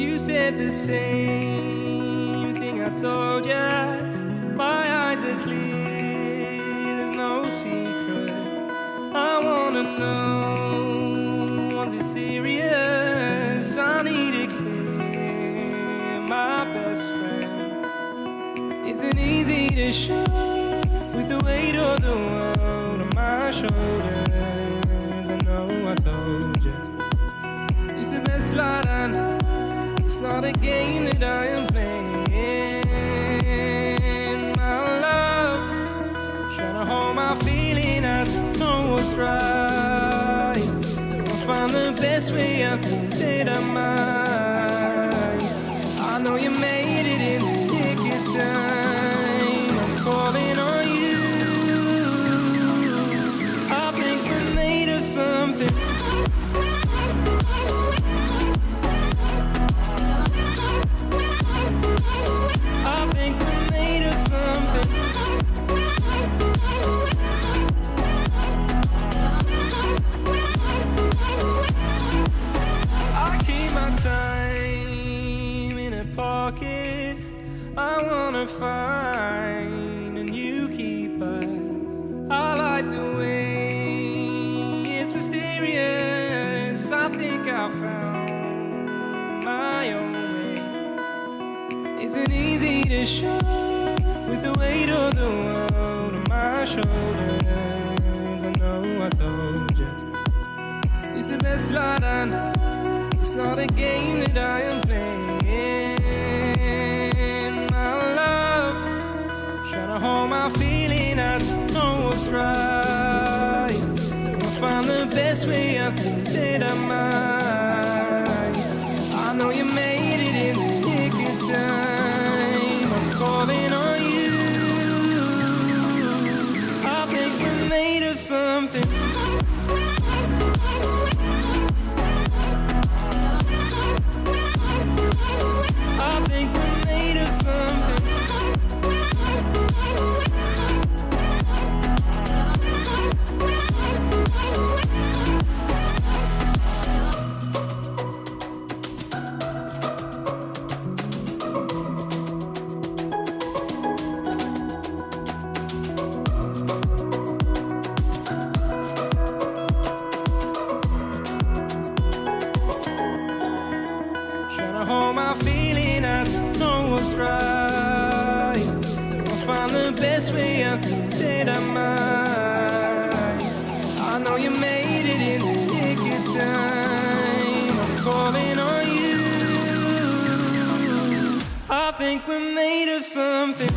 You said the same thing I told ya. My eyes are clear, there's no secret. I wanna know, was it serious? I need it clear, my best friend. Isn't easy to show with the weight of the world on my shoulders. I know I told you. It's the best light I know. It's not a game that I am playing. My love, trying to hold my feeling. I don't know what's right. I'll find the best way. I think that I might. I know you made I wanna find a new keeper. I like the way it's mysterious. I think I found my own way. Isn't easy to show with the weight of the world on my shoulders. I know I told you. It's the best light I know. It's not a game that I am playing. Feeling. I don't know what's right. I'll find the best way. I think that I might. I know you made it in the nick of time. I'm calling on you. I think we're made of something. Hold my feeling, I don't know what's right. I'll find the best way, I think that I might. I know you made it in the nick of time. I'm calling on you. I think we're made of something.